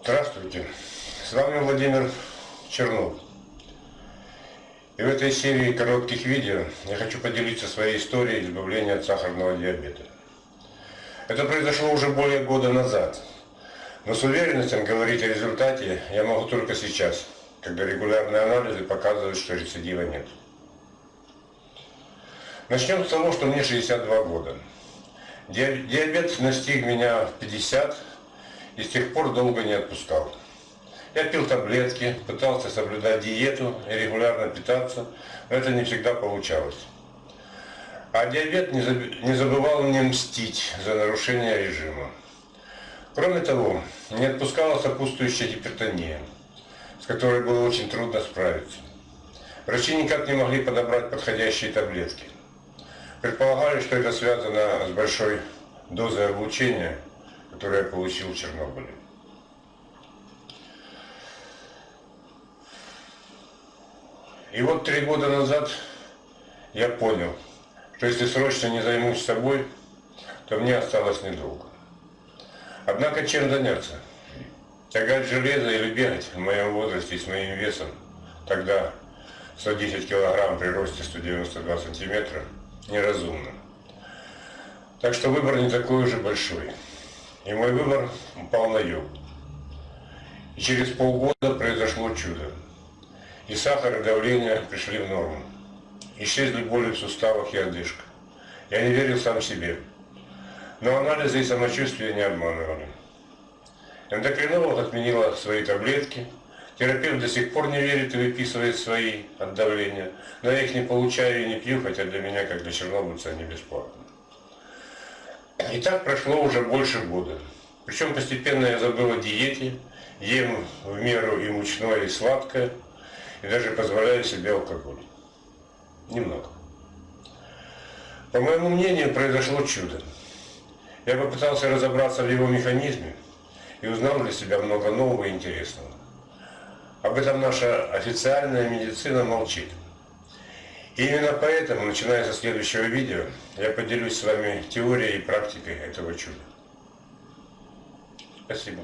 Здравствуйте, с вами Владимир Чернов. И в этой серии коротких видео я хочу поделиться своей историей избавления от сахарного диабета. Это произошло уже более года назад, но с уверенностью говорить о результате я могу только сейчас, когда регулярные анализы показывают, что рецидива нет. Начнем с того, что мне 62 года. Диабет настиг меня в 50 и с тех пор долго не отпускал. Я пил таблетки, пытался соблюдать диету и регулярно питаться, но это не всегда получалось. А диабет не забывал мне мстить за нарушение режима. Кроме того, не отпускала сопутствующая гипертония, с которой было очень трудно справиться. Врачи никак не могли подобрать подходящие таблетки. Предполагали, что это связано с большой дозой облучения, которую я получил в Чернобыле. И вот три года назад я понял, что если срочно не займусь собой, то мне осталось недолго. Однако чем заняться? Тягать железо или бегать в моем возрасте с моим весом, тогда 110 килограмм при росте 192 сантиметра, неразумно. Так что выбор не такой уже большой. И мой выбор упал на юг. И через полгода произошло чудо. И сахар, и давление пришли в норму. Исчезли боли в суставах и одышка. Я не верил сам себе. Но анализы и самочувствие не обманывали. Эндокринолог отменила свои таблетки. Терапевт до сих пор не верит и выписывает свои от давления. Но я их не получаю и не пью, хотя для меня, как для чернобыльца, они бесплатны. И так прошло уже больше года. Причем постепенно я забыл о диете, ем в меру и мучное, и сладкое, и даже позволяю себе алкоголь. Немного. По моему мнению, произошло чудо. Я попытался разобраться в его механизме и узнал для себя много нового и интересного. Об этом наша официальная медицина молчит. И именно поэтому, начиная со следующего видео, я поделюсь с вами теорией и практикой этого чуда. Спасибо.